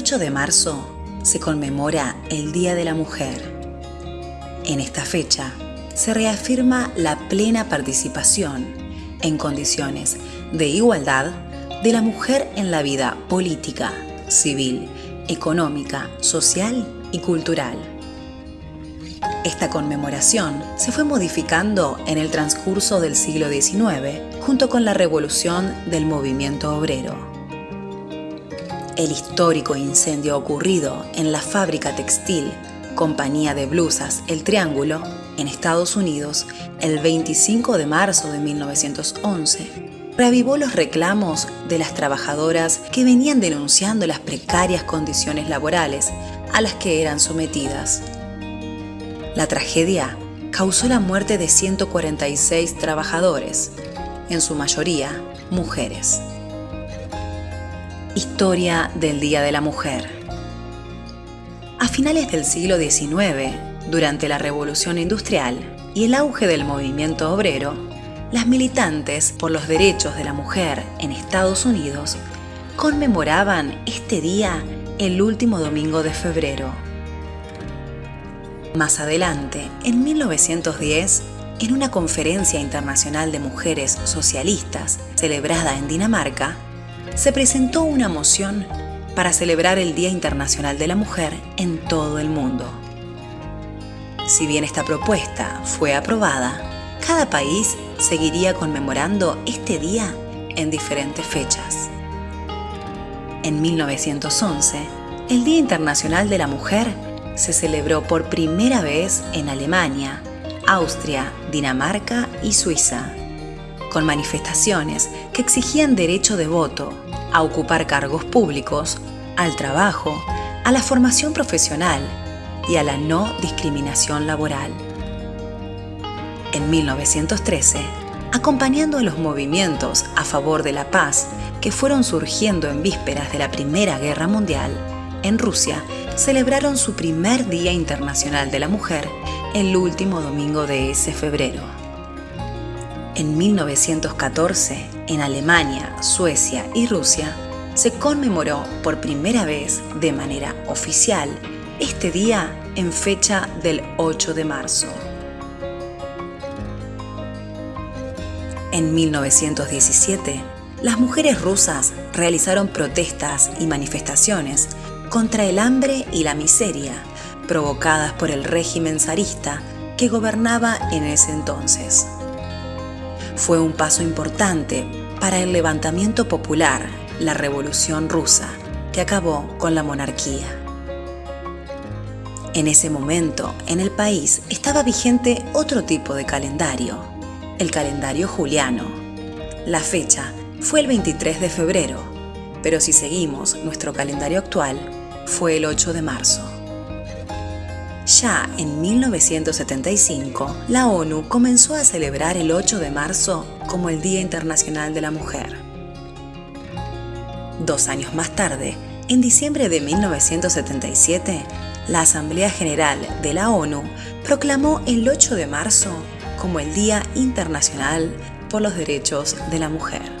8 de marzo se conmemora el Día de la Mujer. En esta fecha se reafirma la plena participación en condiciones de igualdad de la mujer en la vida política, civil, económica, social y cultural. Esta conmemoración se fue modificando en el transcurso del siglo XIX junto con la revolución del movimiento obrero el histórico incendio ocurrido en la fábrica textil Compañía de Blusas El Triángulo, en Estados Unidos, el 25 de marzo de 1911, reavivó los reclamos de las trabajadoras que venían denunciando las precarias condiciones laborales a las que eran sometidas. La tragedia causó la muerte de 146 trabajadores, en su mayoría mujeres. Historia del Día de la Mujer. A finales del siglo XIX, durante la Revolución Industrial y el auge del movimiento obrero, las militantes por los derechos de la mujer en Estados Unidos conmemoraban este día el último domingo de febrero. Más adelante, en 1910, en una conferencia internacional de mujeres socialistas celebrada en Dinamarca, se presentó una moción para celebrar el Día Internacional de la Mujer en todo el mundo. Si bien esta propuesta fue aprobada, cada país seguiría conmemorando este día en diferentes fechas. En 1911, el Día Internacional de la Mujer se celebró por primera vez en Alemania, Austria, Dinamarca y Suiza con manifestaciones que exigían derecho de voto, a ocupar cargos públicos, al trabajo, a la formación profesional y a la no discriminación laboral. En 1913, acompañando a los movimientos a favor de la paz que fueron surgiendo en vísperas de la Primera Guerra Mundial, en Rusia celebraron su primer Día Internacional de la Mujer el último domingo de ese febrero. En 1914, en Alemania, Suecia y Rusia, se conmemoró por primera vez de manera oficial este día en fecha del 8 de marzo. En 1917, las mujeres rusas realizaron protestas y manifestaciones contra el hambre y la miseria provocadas por el régimen zarista que gobernaba en ese entonces fue un paso importante para el levantamiento popular, la Revolución Rusa, que acabó con la monarquía. En ese momento, en el país estaba vigente otro tipo de calendario, el calendario juliano. La fecha fue el 23 de febrero, pero si seguimos nuestro calendario actual, fue el 8 de marzo. Ya en 1975, la ONU comenzó a celebrar el 8 de marzo como el Día Internacional de la Mujer. Dos años más tarde, en diciembre de 1977, la Asamblea General de la ONU proclamó el 8 de marzo como el Día Internacional por los Derechos de la Mujer.